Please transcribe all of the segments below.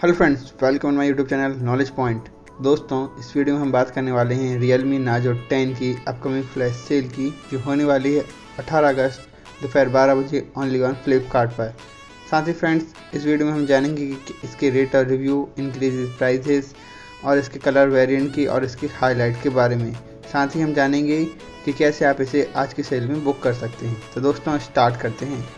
Hello friends welcome my YouTube channel knowledge point दोस्तों, इस video में हम बात करने वाले हैं रियल मी नाजो 10 की अपकमिंग फ्लैश सेल की, जो होने वाली है 18 अगस्त, दोपहर 12 बजे ऑनली ऑन फ्लिपकार्ट पर। साथ ही फ्रेंड्स इस वीडियो में हम जानेंगे कि इसके रेट और रिव्यू इंक्रीज प्राइजेस और इसके कलर वेरियंट की और इसकी हाईलाइट के बारे में। साथ ही हम जानेंगे कि कैसे आप इसे आज की सेल में बुक कर सकते हैं। तो दोस्तों स्टार्ट करते हैं।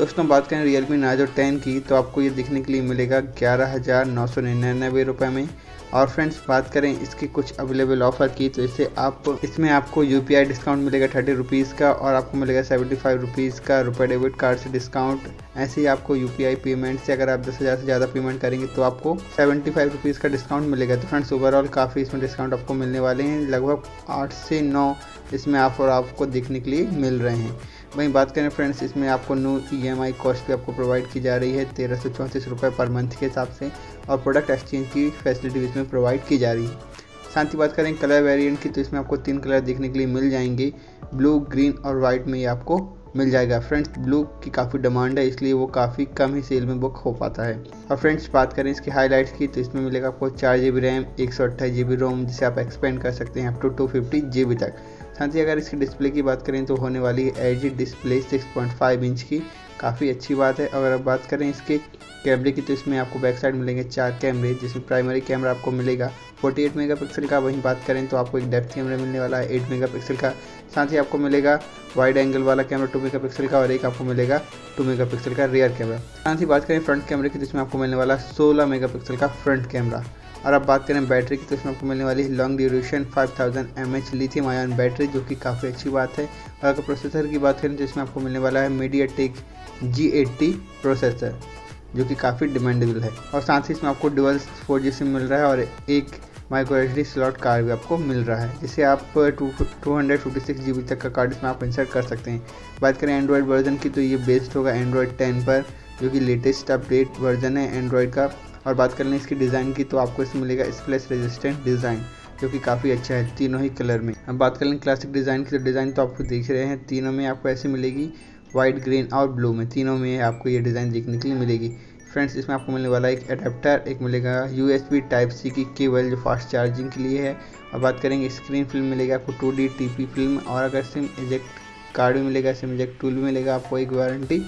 दोस्तों बात करें रियल मी नाजो टेन की तो आपको ये दिखने के लिए मिलेगा ग्यारह हज़ार नौ सौ रुपये में। और फ्रेंड्स बात करें इसके कुछ अवेलेबल ऑफ़र की तो इसे आप, इसमें आपको यूपीआई डिस्काउंट मिलेगा थर्टी रुपीज़ का और आपको मिलेगा सेवेंटी फाइव रुपीज़ का रुपये डेबिट कार्ड से डिस्काउंट ऐसे ही आपको यूपीआई पेमेंट से अगर आप दस हज़ार से ज़्यादा पेमेंट करेंगे तो आपको सेवेंटी फाइव रुपीज़ का डिस्काउंट मिलेगा। तो फ्रेंड्स ओवरऑल काफ़ी इसमें डिस्काउंट आपको मिलने वाले हैं। लगभग आठ से नौ इसमें ऑफ़र आपको देखने के लिए मिल रहे हैं। वहीं बात करें फ्रेंड्स इसमें आपको new E M I cost भी आपको प्रोवाइड की जा रही है, तेरह सौ चौंतीस रुपये पर मंथ के हिसाब से और प्रोडक्ट एक्सचेंज की फैसिलिटी इसमें प्रोवाइड की जा रही है। साथ ही बात करें कलर वेरिएंट की तो इसमें आपको तीन कलर देखने के लिए मिल जाएँगे ब्लू ग्रीन और वाइट में ये आपको मिल जाएगा। फ्रेंड्स ब्लू की काफ़ी डिमांड है, इसलिए वो काफ़ी कम ही सेल में बुक हो पाता है। और फ्रेंड्स बात करें इसकी हाईलाइट्स की तो इसमें मिलेगा आपको चार जी बी रैम एक सौ अट्ठाईस जी बी रोम जिसे आप एक्सपेंड कर सकते हैं up to two fifty G B तक। साथ ही अगर इसकी डिस्प्ले की बात करें तो होने वाली है एच डिस्प्ले 6.5 इंच की। काफ़ी अच्छी बात है। अगर आप बात करें इसके कैमरे की तो इसमें आपको बैक साइड मिलेंगे चार कैमरे, जिसमें प्राइमरी कैमरा आपको मिलेगा। 48 मेगापिक्सल का वहीं बात करें तो आपको एक डेप्थ कैमरा मिलने वाला है 8 मेगापिक्सल का। साथ ही आपको मिलेगा वाइड एंगल वाला कैमरा 2 मेगापिक्सल का, और एक आपको मिलेगा 2 मेगापिक्सल का रियर कैमरा साथ ही बात करें फ्रंट कैमरे की तो इसमें आपको मिलने वाला 16 मेगापिक्सल का फ्रंट कैमरा और अब बात करें बैटरी की तो इसमें आपको मिलने वाली है long duration 5000 thousand M H lithium ion battery जो कि काफ़ी अच्छी बात है। और अगर प्रोसेसर की बात करें तो इसमें आपको मिलने वाला है मीडिया टेक जी प्रोसेसर जो कि काफ़ी डिमांडेबल है। और साथ ही इसमें आपको डुअल फोर जी सिम मिल रहा है और एक माइक्रो एच स्लॉट कार्ड भी आपको मिल रहा है, जिसे आप two two hundred fifty six G B तक का कार्ड इसमें आप इंसर्ट कर सकते हैं। बात करें एंड्रॉयड वर्जन की तो ये बेस्ड होगा एंड्रॉयड टेन पर, जो कि लेटेस्ट अपडेट वर्जन है एंड्रॉयड का। और बात कर लें इसकी डिज़ाइन की तो आपको इसमें मिलेगा स्प्लेस रेजिस्टेंट डिज़ाइन जो कि काफ़ी अच्छा है तीनों ही कलर में। अब बात कर लें क्लासिक डिज़ाइन की तो डिज़ाइन तो आपको देख रहे हैं, तीनों में आपको ऐसे मिलेगी वाइट ग्रीन और ब्लू में। तीनों में आपको ये डिज़ाइन देखने के लिए मिलेगी। फ्रेंड्स इसमें आपको मिलने वाला एक अडेप्टर एक मिलेगा U S B type C की केबल जो फास्ट चार्जिंग के लिए है। और बात करेंगे स्क्रीन फ़िल्म मिलेगा आपको two D T P film और अगर सिम इजेक्ट कार्ड भी मिलेगा सिम इजेक्ट टूल भी मिलेगा, आपको एक वारंटी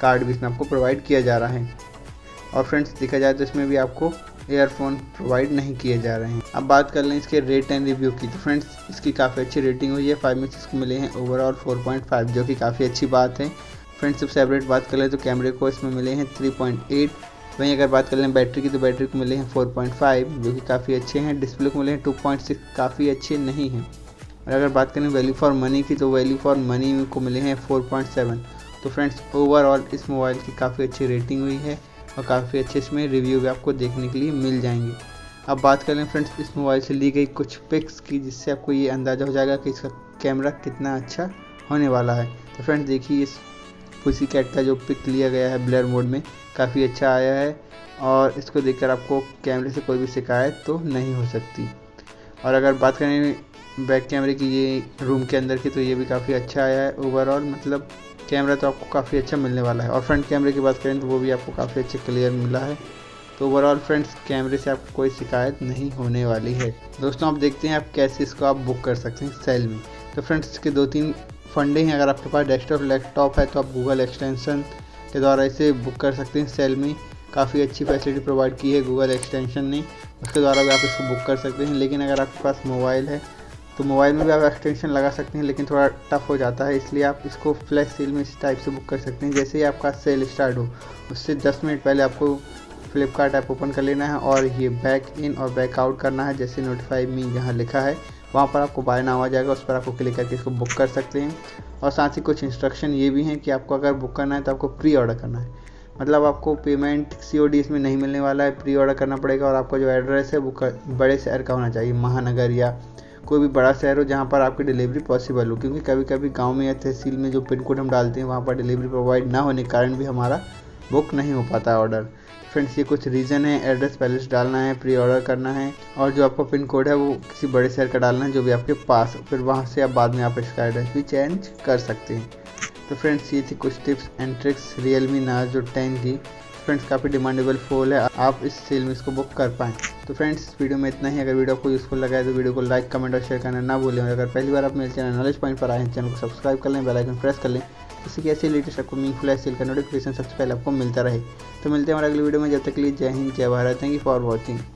कार्ड भी इसमें आपको प्रोवाइड किया जा रहा है। और फ्रेंड्स देखा जाए तो इसमें भी आपको एयरफोन प्रोवाइड नहीं किए जा रहे हैं। अब बात कर लें इसके रेट एंड रिव्यू की। तो फ्रेंड्स इसकी काफ़ी अच्छी रेटिंग हुई है। फाइव में इसको मिले हैं ओवरऑल 4.5 जो कि काफ़ी अच्छी बात है। फ्रेंड्स सब सेपरेट बात कर लें तो कैमरे को इसमें मिले हैं 3.8 वहीं अगर बात कर लें बैटरी की तो बैटरी को मिले हैं 4.5 जो कि काफ़ी अच्छे हैं। डिस्प्ले को मिले हैं 2.6 काफ़ी अच्छे नहीं हैं। और अगर बात करें वैल्यू फॉर मनी की तो वैल्यू फॉर मनी को मिले हैं 4.7 तो फ्रेंड्स ओवरऑल इस मोबाइल की काफ़ी अच्छी रेटिंग हुई है। और काफ़ी अच्छे इसमें रिव्यू भी आपको देखने के लिए मिल जाएँगे। अब बात कर लें फ्रेंड्स इस मोबाइल से ली गई कुछ पिक्स की, जिससे आपको ये अंदाज़ा हो जाएगा कि इसका कैमरा कितना अच्छा होने वाला है। तो फ्रेंड्स देखिए इस पुसी कैट का जो पिक लिया गया है ब्लर मोड में, काफ़ी अच्छा आया है और इसको देखकर आपको कैमरे से कोई भी शिकायत तो नहीं हो सकती। और अगर बात करें बैक कैमरे की, ये रूम के अंदर की तो ये भी काफ़ी अच्छा आया है ओवरऑल मतलब कैमरा तो आपको काफ़ी अच्छा मिलने वाला है। और फ्रंट कैमरे की बात करें तो वो भी आपको काफ़ी अच्छे क्लियर मिला है। तो ओवरऑल फ्रेंड्स कैमरे से आपको कोई शिकायत नहीं होने वाली है। दोस्तों, आप देखते हैं आप कैसे इसको आप बुक कर सकते हैं सेल में। तो फ्रेंड्स इसके दो तीन फंडे हैं। अगर आपके पास डेस्कटॉप लैपटॉप है तो आप गूगल एक्सटेंशन के द्वारा इसे बुक कर सकते हैं सेल में। काफ़ी अच्छी फैसिलिटी प्रोवाइड की है गूगल एक्सटेंशन ने। उसके द्वारा भी आप इसको बुक कर सकते हैं। लेकिन अगर आपके पास मोबाइल है तो मोबाइल में भी आप एक्सटेंशन लगा सकते हैं, लेकिन थोड़ा टफ हो जाता है, इसलिए आप इसको फ्लैश सेल में इस टाइप से बुक कर सकते हैं। जैसे ही आपका सेल स्टार्ट हो, उससे 10 मिनट पहले आपको फ्लिपकार्ट ऐप ओपन कर लेना है और ये बैक इन और बैक आउट करना है, जैसे नोटिफाई में यहाँ लिखा है। वहाँ पर आपको बाय नाम आ जाएगा, उस पर आपको क्लिक करके इसको बुक कर सकते हैं। और साथ ही कुछ इंस्ट्रक्शन ये भी हैं कि आपको अगर बुक करना है तो आपको प्री ऑर्डर करना है। मतलब आपको पेमेंट सी ओ डी इसमें नहीं मिलने वाला है प्री ऑर्डर करना पड़ेगा और आपका जो एड्रेस है, वो बड़े शहर का होना चाहिए, महानगर या कोई भी बड़ा शहर हो जहाँ पर आपकी डिलीवरी पॉसिबल हो, क्योंकि कभी कभी गाँव में या तहसील में जो पिन कोड हम डालते हैं, वहाँ पर डिलीवरी प्रोवाइड ना होने के कारण भी हमारा बुक नहीं हो पाता ऑर्डर फ्रेंड्स ये कुछ रीज़न है एड्रेस पहले से डालना है प्री ऑर्डर करना है, और जो आपका पिन कोड है वो किसी बड़े शहर का डालना है जो भी आपके पास हो, फिर वहाँ से आप बाद में आप इसका एड्रेस भी चेंज कर सकते हैं. तो फ्रेंड्स ये थी कुछ tips and tricks Realme Narzo जो टेन की फ्रेंड्स, काफ़ी डिमांडेबल फूल है। आप इस सेल में इसको बुक कर पाएँ। तो फ्रेंड्स वीडियो में इतना ही। अगर वीडियो आपको यूज़फुल लगा है तो वीडियो को लाइक कमेंट और शेयर करना ना भूलें। और अगर पहली बार आप मेरे चैनल नॉलेज पॉइंट पर आए हैं, चैनल को सब्सक्राइब कर लें बेलाइकन प्रेस कर लें इसी कि ऐसे लेटेस्ट आपको मीनफुल है सेल का नोटिफिकेशन सबसे पहले आपको मिलता रहे। तो मिलते हैं हमारे अगले वीडियो में। जब तक लिए जय हिंद, जय Bharat. Thank you for watching